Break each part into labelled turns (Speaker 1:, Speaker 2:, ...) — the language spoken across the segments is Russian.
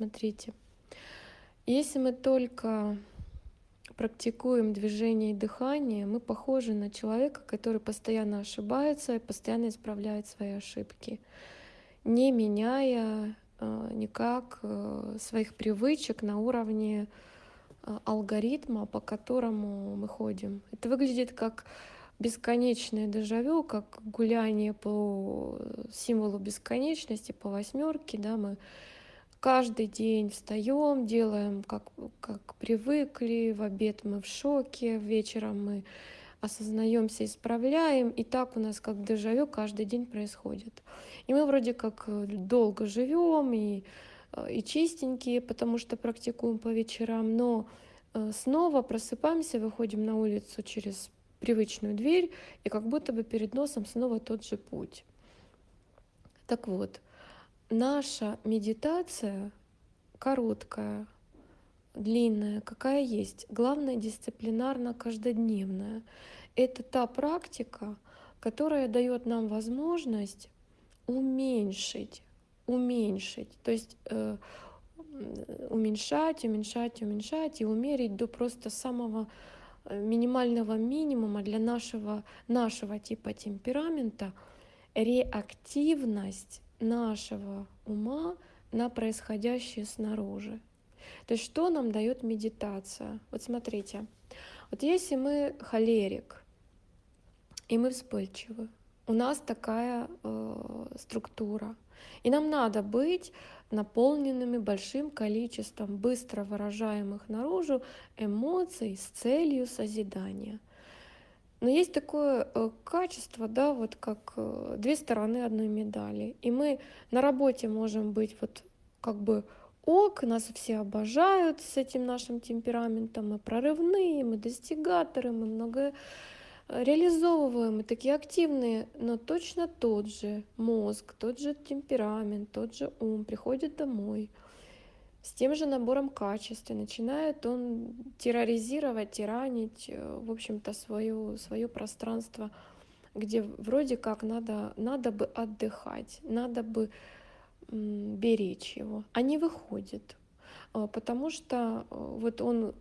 Speaker 1: смотрите, если мы только практикуем движение и дыхание, мы похожи на человека, который постоянно ошибается и постоянно исправляет свои ошибки, не меняя э, никак э, своих привычек на уровне э, алгоритма, по которому мы ходим. Это выглядит как бесконечное дежавю, как гуляние по символу бесконечности, по восьмерке, да, мы каждый день встаем, делаем как, как привыкли, в обед мы в шоке, вечером мы осознаемся, исправляем, и так у нас как дежавю каждый день происходит. И мы вроде как долго живем и, и чистенькие, потому что практикуем по вечерам, но э, снова просыпаемся, выходим на улицу через привычную дверь, и как будто бы перед носом снова тот же путь. Так вот, наша медитация короткая, длинная, какая есть, главное дисциплинарно каждодневная. Это та практика, которая дает нам возможность уменьшить, уменьшить, то есть э, уменьшать, уменьшать, уменьшать и умерить до просто самого Э, минимального минимума для нашего, нашего типа темперамента реактивность нашего ума на происходящее снаружи. То есть что нам дает медитация? Вот смотрите, вот если мы холерик, и мы вспыльчивы, у нас такая э, структура, и нам надо быть наполненными большим количеством быстро выражаемых наружу эмоций с целью созидания. Но есть такое э, качество, да, вот как э, две стороны одной медали. И мы на работе можем быть вот как бы ок, нас все обожают с этим нашим темпераментом, мы прорывные, мы достигаторы, мы много реализовываемые, такие активные, но точно тот же мозг, тот же темперамент, тот же ум приходит домой с тем же набором качеств, и начинает он терроризировать, тиранить, э, в общем-то, свое, свое пространство, где вроде как надо, надо бы отдыхать, надо бы беречь его, а не выходит, э, потому что э, вот он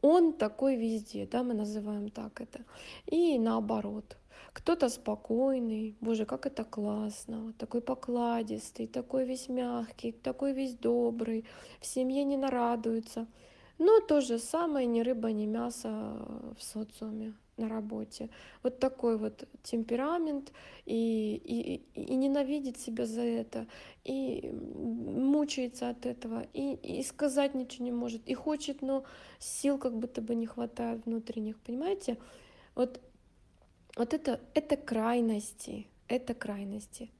Speaker 1: он такой везде, да, мы называем так это. И наоборот. Кто-то спокойный, боже, как это классно, такой покладистый, такой весь мягкий, такой весь добрый, в семье не нарадуется. Но то же самое ни рыба, ни мясо в социуме на работе. Вот такой вот темперамент и, и, и ненавидит себя за это, и мучается от этого, и, и сказать ничего не может, и хочет, но сил как будто бы не хватает внутренних, понимаете? Вот, вот это, это крайности, это крайности.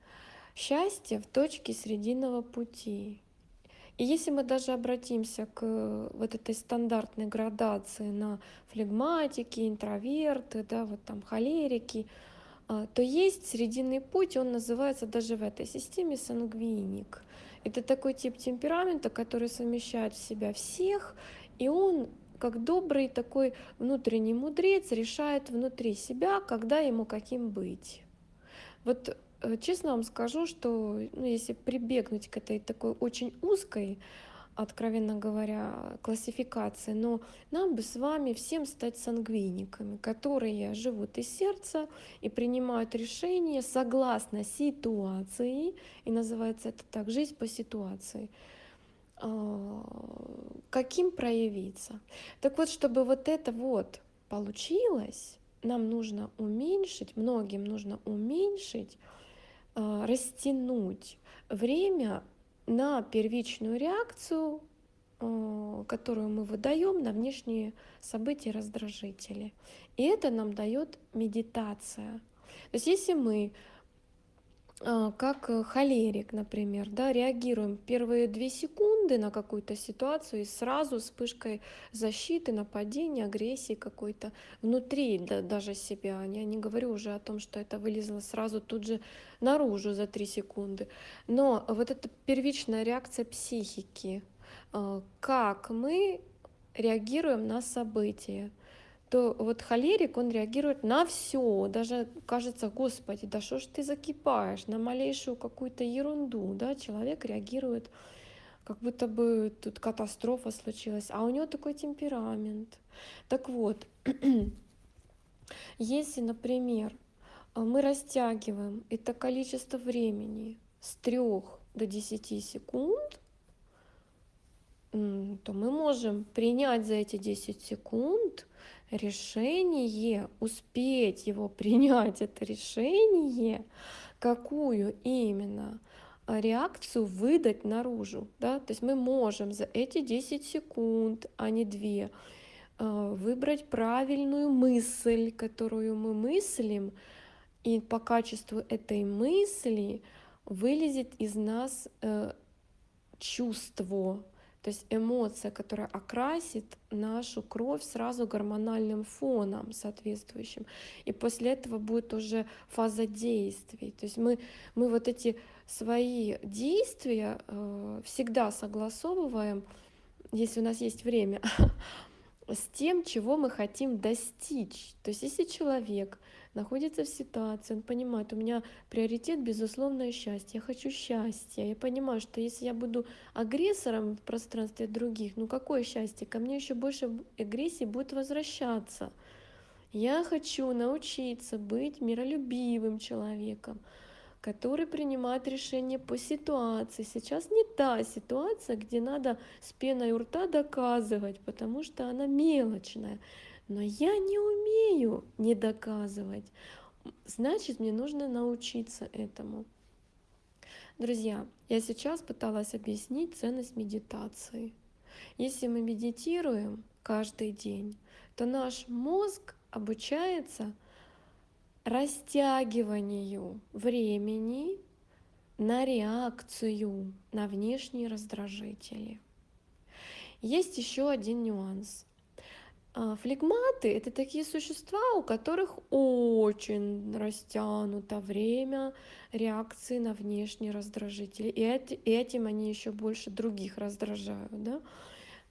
Speaker 1: Счастье в точке срединного пути. И если мы даже обратимся к э, вот этой стандартной градации на флегматики, интроверты, да, вот там холерики, а, то есть срединный путь, он называется даже в этой системе сангвиник. Это такой тип темперамента, который совмещает в себя всех, и он как добрый такой внутренний мудрец решает внутри себя, когда ему каким быть. Вот Э, честно вам скажу, что ну, если прибегнуть к этой такой очень узкой, откровенно говоря, классификации, но нам бы с вами всем стать сангвиниками, которые живут из сердца и принимают решения согласно ситуации, и называется это так, жизнь по ситуации а, каким проявиться. Так вот, чтобы вот это вот получилось, нам нужно уменьшить, многим нужно уменьшить а, растянуть время на первичную реакцию, а, которую мы выдаем на внешние события раздражители. И это нам дает медитация. То есть если мы как э, холерик, например, да, реагируем первые две секунды на какую-то ситуацию и сразу вспышкой защиты, нападения, агрессии какой-то внутри да, даже себя. Я не говорю уже о том, что это вылезло сразу тут же наружу за три секунды. Но вот эта первичная реакция психики, а, как мы реагируем на события, то вот холерик, он реагирует на все, даже кажется, господи, да что ж ты закипаешь? На малейшую какую-то ерунду, да, человек реагирует как будто бы тут катастрофа случилась, а у него такой темперамент. Так вот, если, например, мы растягиваем это количество времени с 3 до 10 секунд, то мы можем принять за эти 10 секунд решение, успеть его принять, это решение, какую именно реакцию выдать наружу. Да? То есть мы можем за эти 10 секунд, а не 2, э, выбрать правильную мысль, которую мы мыслим, и по качеству этой мысли вылезет из нас э, чувство, то есть эмоция, которая окрасит нашу кровь сразу гормональным фоном соответствующим. И после этого будет уже фаза действий. То есть мы, мы вот эти свои действия э, всегда согласовываем, если у нас есть время, с тем, чего мы хотим достичь. То есть если человек находится в ситуации, он понимает, у меня приоритет безусловное счастье, я хочу счастья, я понимаю, что если я буду агрессором в пространстве других, ну какое счастье, ко мне еще больше агрессии будет возвращаться. Я хочу научиться быть миролюбивым человеком, который принимает решения по ситуации. Сейчас не та ситуация, где надо с пеной у рта доказывать, потому что она мелочная. Но я не умею не доказывать. Значит, мне нужно научиться этому. Друзья, я сейчас пыталась объяснить ценность медитации. Если мы медитируем каждый день, то наш мозг обучается растягиванию времени на реакцию на внешние раздражители. Есть еще один нюанс. А, флегматы — это такие существа, у которых очень растянуто время реакции на внешние раздражители. И этим они еще больше других раздражают. Да?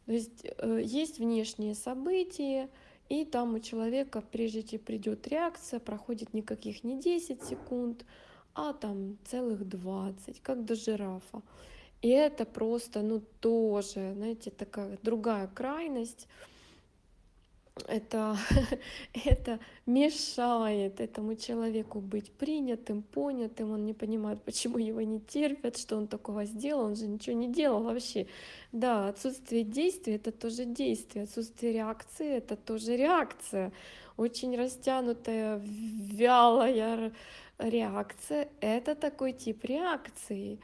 Speaker 1: То есть э, есть внешние события, и там у человека, прежде чем придет реакция, проходит никаких не 10 секунд, а там целых 20, как до жирафа. И это просто, ну, тоже, знаете, такая другая крайность это, это мешает этому человеку быть принятым, понятым, он не понимает, почему его не терпят, что он такого сделал, он же ничего не делал вообще. Да, отсутствие действия — это тоже действие, отсутствие реакции — это тоже реакция. Очень растянутая, вялая реакция — это такой тип реакции.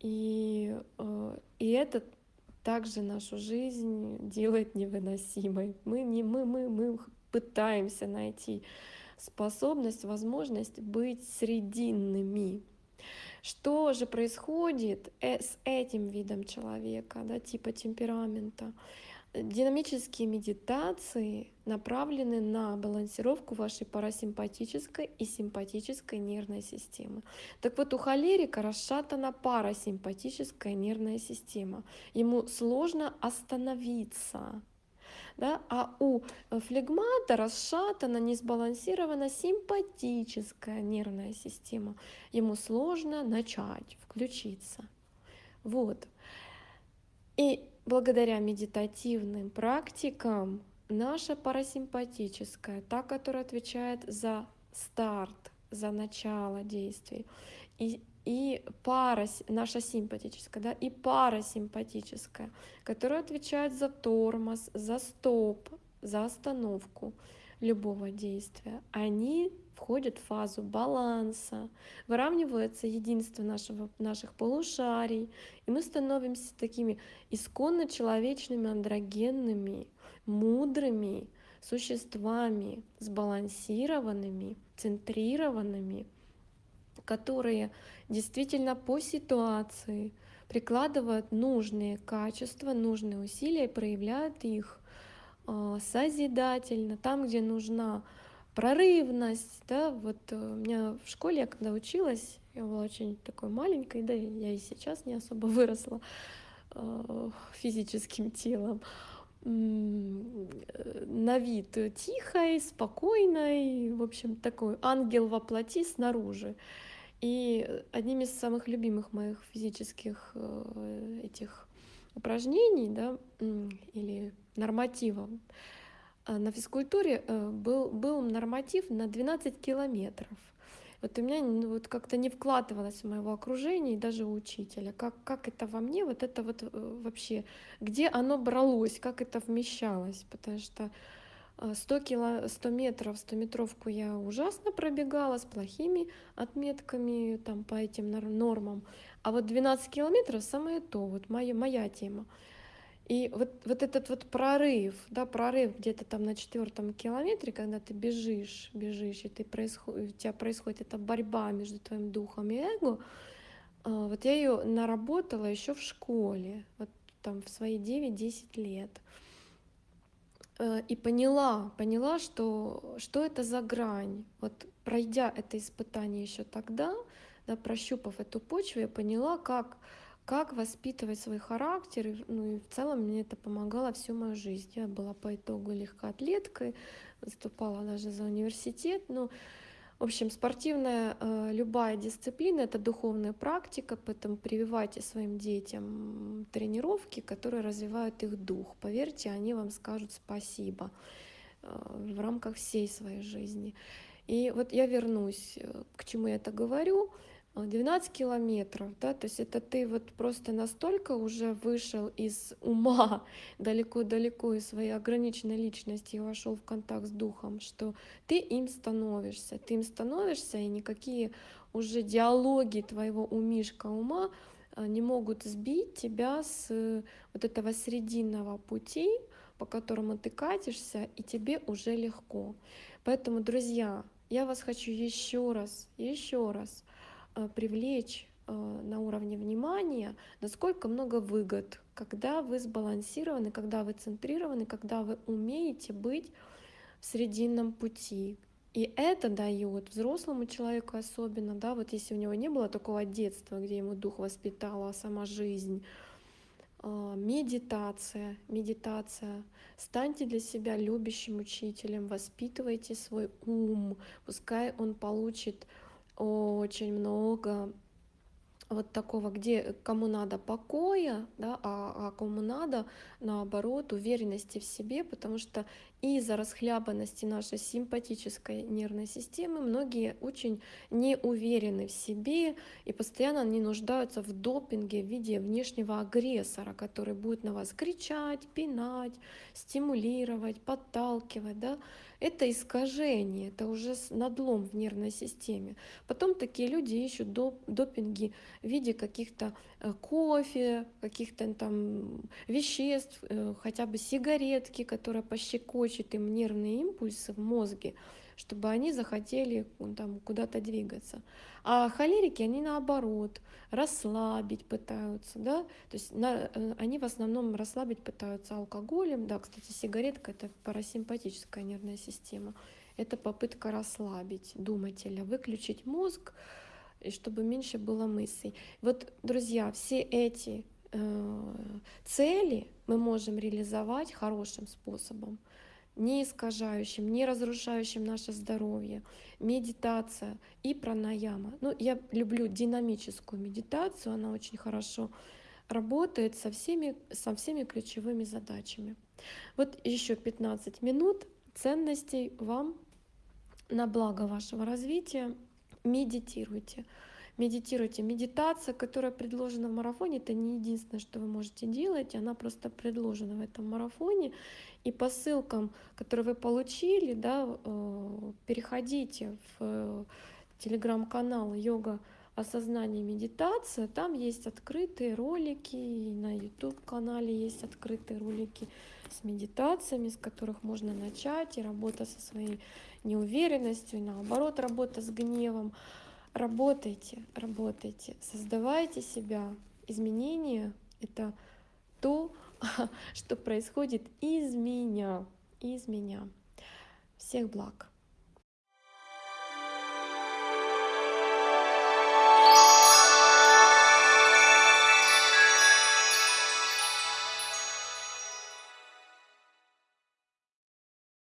Speaker 1: И, э, и это также нашу жизнь делает невыносимой. Мы, не, мы, мы, мы пытаемся найти способность, возможность быть срединными. Что же происходит э, с этим видом человека, да, типа темперамента? Динамические медитации направлены на балансировку вашей парасимпатической и симпатической нервной системы. Так вот, у холерика расшатана парасимпатическая нервная система. Ему сложно остановиться. Да? А у флегмата расшатана, не сбалансирована симпатическая нервная система. Ему сложно начать, включиться. Вот. И благодаря медитативным практикам наша парасимпатическая, та, которая отвечает за старт, за начало действий, и, и парас, наша симпатическая, да, и парасимпатическая, которая отвечает за тормоз, за стоп, за остановку любого действия, они входят в фазу баланса, выравнивается единство нашего, наших полушарий, и мы становимся такими исконно человечными, андрогенными, мудрыми существами, сбалансированными, центрированными, которые действительно по ситуации прикладывают нужные качества, нужные усилия и проявляют их а, созидательно, там, где нужна прорывность, да, вот э, у меня в школе, я когда училась, я была очень такой маленькой, да, я и сейчас не особо выросла э, физическим телом, на вид тихой, спокойной, в общем, такой ангел во плоти снаружи. И одним из самых любимых моих физических э, этих упражнений да, или нормативов. А на физкультуре э, был, был норматив на 12 километров. Вот у меня ну, вот как-то не вкладывалось в моего окружения и даже у учителя. Как, как это во мне, вот это вот э, вообще, где оно бралось, как это вмещалось. Потому что 100, кило, 100 метров, 100 метровку я ужасно пробегала с плохими отметками там, по этим нормам. А вот 12 километров самое то, вот моя, моя тема. И вот, вот этот вот прорыв, да, прорыв где-то там на четвертом километре, когда ты бежишь, бежишь, и ты происход... у тебя происходит эта борьба между твоим духом и эго, а, вот я ее наработала еще в школе, вот там в свои 9-10 лет. Э, и поняла, поняла, что, что это за грань. Вот пройдя это испытание еще тогда, да, прощупав эту почву, я поняла, как, как воспитывать свой характер. Ну и в целом мне это помогало всю мою жизнь. Я была по итогу легкоатлеткой, выступала даже за университет. Ну, в общем, спортивная э, любая дисциплина — это духовная практика, поэтому прививайте своим детям тренировки, которые развивают их дух. Поверьте, они вам скажут спасибо э, в рамках всей своей жизни. И вот я вернусь, э, к чему я это говорю — 12 километров, да, то есть это ты вот просто настолько уже вышел из ума далеко-далеко из своей ограниченной личности и вошел в контакт с духом, что ты им становишься, ты им становишься, и никакие уже диалоги твоего умишка ума а, не могут сбить тебя с вот этого срединного пути, по которому ты катишься, и тебе уже легко. Поэтому, друзья, я вас хочу еще раз, еще раз Э, привлечь э, на уровне внимания, насколько много выгод, когда вы сбалансированы, когда вы центрированы, когда вы умеете быть в срединном пути. И это дает взрослому человеку особенно, да, вот если у него не было такого детства, где ему дух воспитала, а сама жизнь, э, медитация, медитация. Станьте для себя любящим учителем, воспитывайте свой ум, пускай он получит очень много вот такого, где кому надо покоя, да, а, а кому надо, наоборот, уверенности в себе, потому что из-за расхлябанности нашей симпатической нервной системы многие очень не уверены в себе и постоянно не нуждаются в допинге в виде внешнего агрессора, который будет на вас кричать, пинать, стимулировать, подталкивать. Да? Это искажение, это уже надлом в нервной системе. Потом такие люди ищут доп допинги в виде каких-то э, кофе, каких-то там веществ, э, хотя бы сигаретки, которые пощекочут им нервные импульсы в мозге, чтобы они захотели там куда-то двигаться. А холерики, они наоборот, расслабить пытаются, да, то есть на, э, они в основном расслабить пытаются алкоголем, да, кстати, сигаретка — это парасимпатическая нервная система, это попытка расслабить думателя, выключить мозг, и чтобы меньше было мыслей. Вот, друзья, все эти э, цели мы можем реализовать хорошим способом не искажающим, не разрушающим наше здоровье, медитация и пранаяма. Ну, я люблю динамическую медитацию, она очень хорошо работает со всеми, со всеми ключевыми задачами. Вот еще 15 минут ценностей вам на благо вашего развития. Медитируйте. Медитируйте. Медитация, которая предложена в марафоне, это не единственное, что вы можете делать, она просто предложена в этом марафоне. И по ссылкам, которые вы получили, да, э, переходите в э, телеграм-канал йога осознание медитация. Там есть открытые ролики, и на YouTube-канале есть открытые ролики с медитациями, с которых можно начать, и работа со своей неуверенностью, и наоборот, работа с гневом. Работайте, работайте, создавайте себя. Изменения — это то, что происходит из меня, из меня. Всех благ!